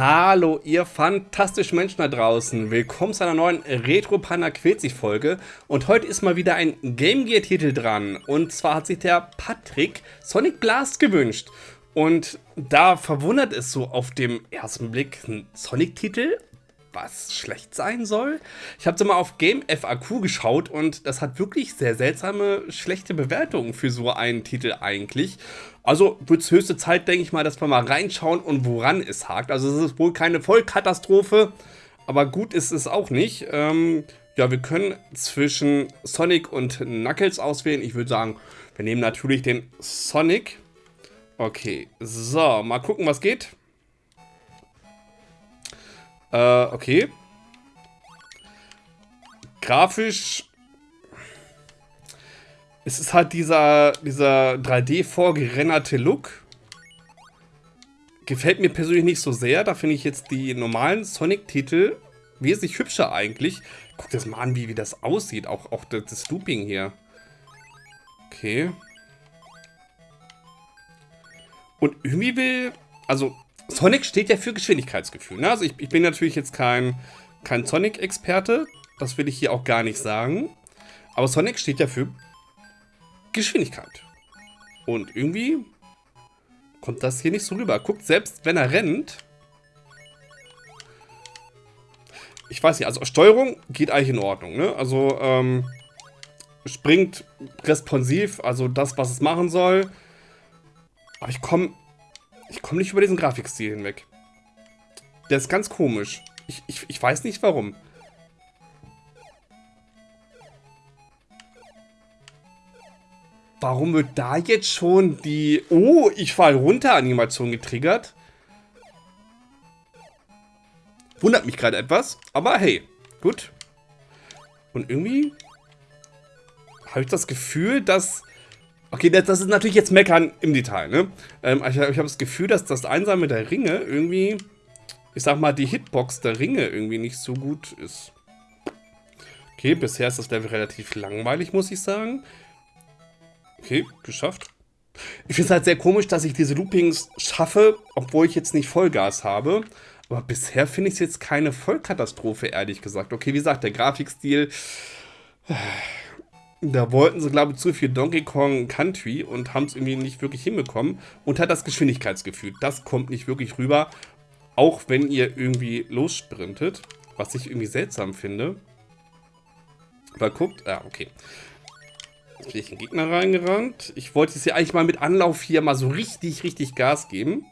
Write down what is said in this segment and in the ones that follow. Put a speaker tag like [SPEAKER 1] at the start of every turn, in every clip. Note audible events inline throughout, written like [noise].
[SPEAKER 1] Hallo, ihr fantastischen Menschen da draußen. Willkommen zu einer neuen Retro Panda Quetzig Folge. Und heute ist mal wieder ein Game Gear Titel dran. Und zwar hat sich der Patrick Sonic Blast gewünscht. Und da verwundert es so auf dem ersten Blick ein Sonic-Titel, was schlecht sein soll. Ich habe so mal auf Game FAQ geschaut und das hat wirklich sehr seltsame, schlechte Bewertungen für so einen Titel eigentlich. Also wird es höchste Zeit, denke ich mal, dass wir mal reinschauen und woran es hakt. Also es ist wohl keine Vollkatastrophe, aber gut ist es auch nicht. Ähm, ja, wir können zwischen Sonic und Knuckles auswählen. Ich würde sagen, wir nehmen natürlich den Sonic. Okay, so, mal gucken, was geht. Äh, okay. Grafisch es ist halt dieser, dieser 3D vorgerennerte Look. Gefällt mir persönlich nicht so sehr. Da finde ich jetzt die normalen Sonic-Titel wesentlich hübscher eigentlich. Guck das mal an, wie, wie das aussieht. Auch, auch das, das Looping hier. Okay. Und irgendwie will... Also, Sonic steht ja für Geschwindigkeitsgefühl. Ne? Also ich, ich bin natürlich jetzt kein, kein Sonic-Experte. Das will ich hier auch gar nicht sagen. Aber Sonic steht ja für Geschwindigkeit. Und irgendwie kommt das hier nicht so rüber. Guckt, selbst wenn er rennt... Ich weiß nicht, also Steuerung geht eigentlich in Ordnung, ne? Also, ähm, springt responsiv, also das, was es machen soll. Aber ich komme ich komme nicht über diesen Grafikstil hinweg. Der ist ganz komisch. Ich, ich, ich weiß nicht warum. Warum wird da jetzt schon die... Oh, ich fall runter Animation getriggert? Wundert mich gerade etwas. Aber hey, gut. Und irgendwie habe ich das Gefühl, dass... Okay, das, das, ist natürlich jetzt Meckern im Detail, ne? Ähm, ich, ich habe das Gefühl, dass das Einsammeln der Ringe irgendwie... Ich sag mal, die Hitbox der Ringe irgendwie nicht so gut ist. Okay, bisher ist das Level relativ langweilig, muss ich sagen. Okay, geschafft. Ich finde es halt sehr komisch, dass ich diese Loopings schaffe, obwohl ich jetzt nicht Vollgas habe. Aber bisher finde ich es jetzt keine Vollkatastrophe, ehrlich gesagt. Okay, wie gesagt, der Grafikstil... Da wollten sie, glaube ich, zu viel Donkey Kong Country und haben es irgendwie nicht wirklich hinbekommen. Und hat das Geschwindigkeitsgefühl. Das kommt nicht wirklich rüber. Auch wenn ihr irgendwie lossprintet. Was ich irgendwie seltsam finde. Aber guckt, ja, okay. Jetzt bin ich in den Gegner reingerannt. Ich wollte jetzt hier eigentlich mal mit Anlauf hier mal so richtig, richtig Gas geben.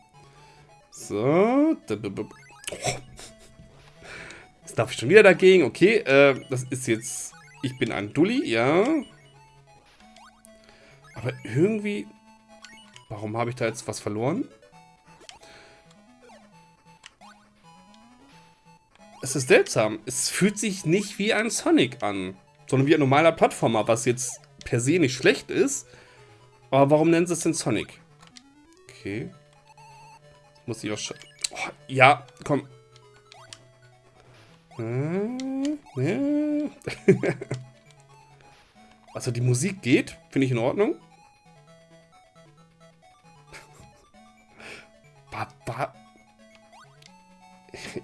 [SPEAKER 1] So. Jetzt darf ich schon wieder dagegen. Okay, äh, das ist jetzt... Ich bin ein Dulli, ja. Aber irgendwie... Warum habe ich da jetzt was verloren? Es ist seltsam. Es fühlt sich nicht wie ein Sonic an, sondern wie ein normaler Plattformer, was jetzt per se nicht schlecht ist. Aber warum nennen sie es denn Sonic? Okay. Muss ich auch schon... Oh, ja, komm. [laughs] also die Musik geht, finde ich in Ordnung.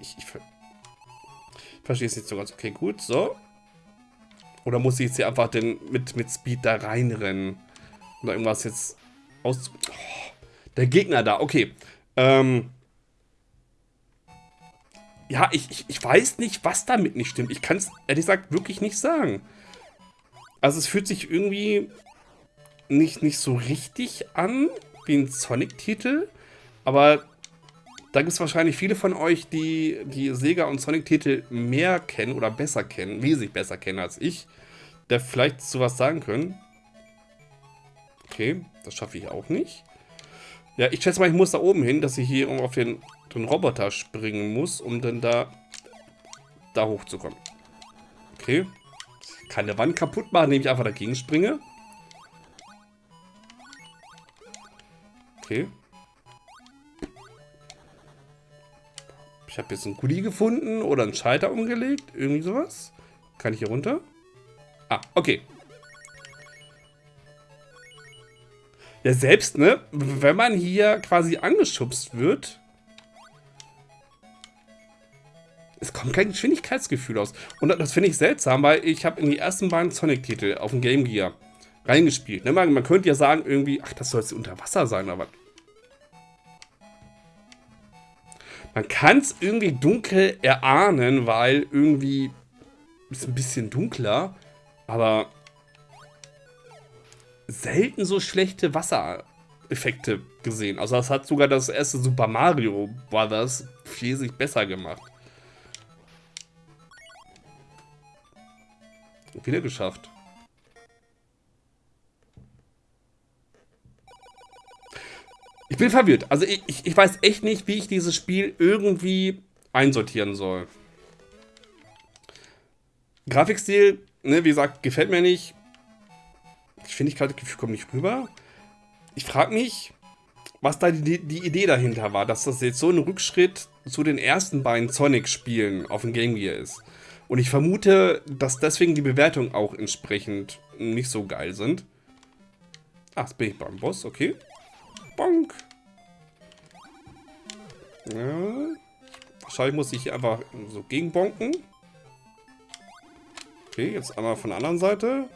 [SPEAKER 1] Ich, ich, ich verstehe es nicht so ganz. Okay, gut, so. Oder muss ich jetzt hier einfach den, mit, mit Speed da reinrennen? Oder irgendwas jetzt aus... Oh, der Gegner da, okay. Ähm... Ja, ich, ich, ich weiß nicht, was damit nicht stimmt. Ich kann es ehrlich gesagt wirklich nicht sagen. Also es fühlt sich irgendwie nicht, nicht so richtig an wie ein Sonic-Titel. Aber da gibt es wahrscheinlich viele von euch, die die Sega und Sonic-Titel mehr kennen oder besser kennen, wesentlich besser kennen als ich, der vielleicht sowas sagen können. Okay, das schaffe ich auch nicht. Ja, ich schätze mal, ich muss da oben hin, dass ich hier auf den, den Roboter springen muss, um dann da, da hochzukommen. Okay. Keine Wand kaputt machen, indem ich einfach dagegen springe. Okay. Ich habe jetzt einen Kuli gefunden oder einen Schalter umgelegt. Irgendwie sowas. Kann ich hier runter? Ah, okay. Ja, selbst, ne? Wenn man hier quasi angeschubst wird, es kommt kein Geschwindigkeitsgefühl aus. Und das finde ich seltsam, weil ich habe in die ersten beiden Sonic-Titel auf dem Game Gear reingespielt. Ne? Man, man könnte ja sagen, irgendwie, ach, das soll jetzt unter Wasser sein, aber Man kann es irgendwie dunkel erahnen, weil irgendwie ist ein bisschen dunkler, aber selten so schlechte Wassereffekte gesehen. Also das hat sogar das erste Super Mario Brothers viel sich besser gemacht. Wieder geschafft. Ich bin verwirrt. Also ich, ich, ich weiß echt nicht, wie ich dieses Spiel irgendwie einsortieren soll. Grafikstil, ne, wie gesagt, gefällt mir nicht. Geschwindigkeit kommt nicht rüber. Ich frage mich, was da die, die, Idee dahinter war, dass das jetzt so ein Rückschritt zu den ersten beiden Sonic-Spielen auf dem Game Gear ist. Und ich vermute, dass deswegen die Bewertungen auch entsprechend nicht so geil sind. Ah, jetzt bin ich beim Boss, okay. Bonk. Ja. Wahrscheinlich muss ich hier einfach so gegenbonken. Okay, jetzt einmal von der anderen Seite.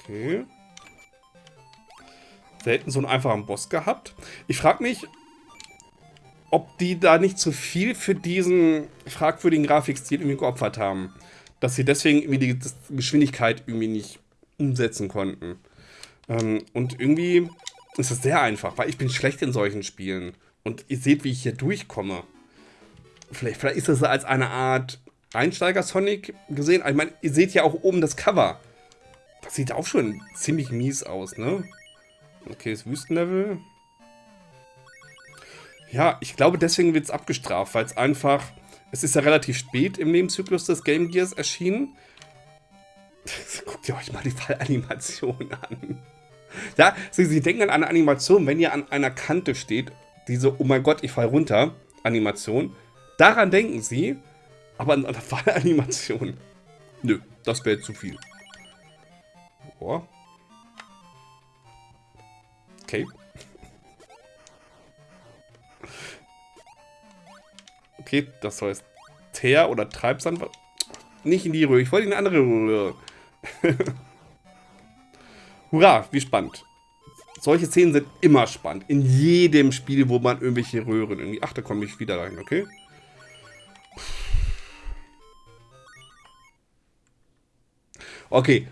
[SPEAKER 1] Okay. Selten so einen einfachen Boss gehabt. Ich frage mich, ob die da nicht zu viel für diesen fragwürdigen Grafikstil irgendwie geopfert haben. Dass sie deswegen irgendwie die Geschwindigkeit irgendwie nicht umsetzen konnten. Ähm, und irgendwie ist es sehr einfach, weil ich bin schlecht in solchen Spielen. Und ihr seht, wie ich hier durchkomme. Vielleicht, vielleicht ist das als eine Art Einsteiger-Sonic gesehen. Ich meine, ihr seht ja auch oben das Cover. Das sieht auch schon ziemlich mies aus, ne? Okay, das Wüstenlevel. Ja, ich glaube, deswegen wird es abgestraft, weil es einfach... Es ist ja relativ spät im Lebenszyklus des Game Gears erschienen. [laughs] Guckt ihr euch mal die Fallanimation [laughs] an. Ja, Sie, Sie denken an eine Animation, wenn ihr an einer Kante steht, diese Oh mein Gott, ich fall runter Animation. Daran denken Sie, aber an der [laughs] Fallanimation. Nö, das wäre zu viel. Oh. Okay. Okay, das jetzt Teer oder Treibsand. Nicht in die Röhre. Ich wollte in eine andere Röhre. [laughs] Hurra, wie spannend. Solche Szenen sind immer spannend. In jedem Spiel, wo man irgendwelche Röhren irgendwie... Ach, da komme ich wieder rein, okay? Okay,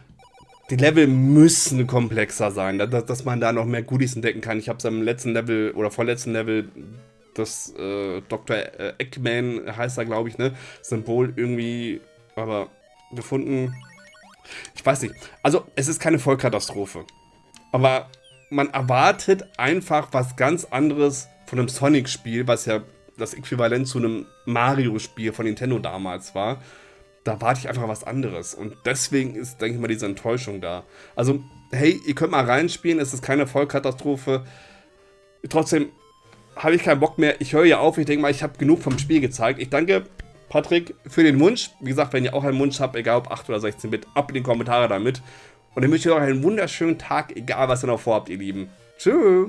[SPEAKER 1] die Level müssen komplexer sein, dass, dass man da noch mehr Goodies entdecken kann. Ich habe es am letzten Level oder vorletzten Level das äh, Dr. Äh, Eggman heißt er, glaube ich, ne? Symbol irgendwie, aber gefunden. Ich weiß nicht. Also, es ist keine Vollkatastrophe. Aber man erwartet einfach was ganz anderes von einem Sonic-Spiel, was ja das Äquivalent zu einem Mario-Spiel von Nintendo damals war. Da warte ich einfach was anderes. Und deswegen ist, denke ich mal, diese Enttäuschung da. Also, hey, ihr könnt mal reinspielen, es ist keine Vollkatastrophe. Trotzdem habe ich keinen Bock mehr. Ich höre ja auf. Ich denke mal, ich habe genug vom Spiel gezeigt. Ich danke Patrick für den Wunsch. Wie gesagt, wenn ihr auch einen Wunsch habt, egal ob 8 oder 16 Bit, ab in die Kommentare damit. Und ich wünsche euch einen wunderschönen Tag, egal was ihr noch vorhabt, ihr Lieben. Tschüss.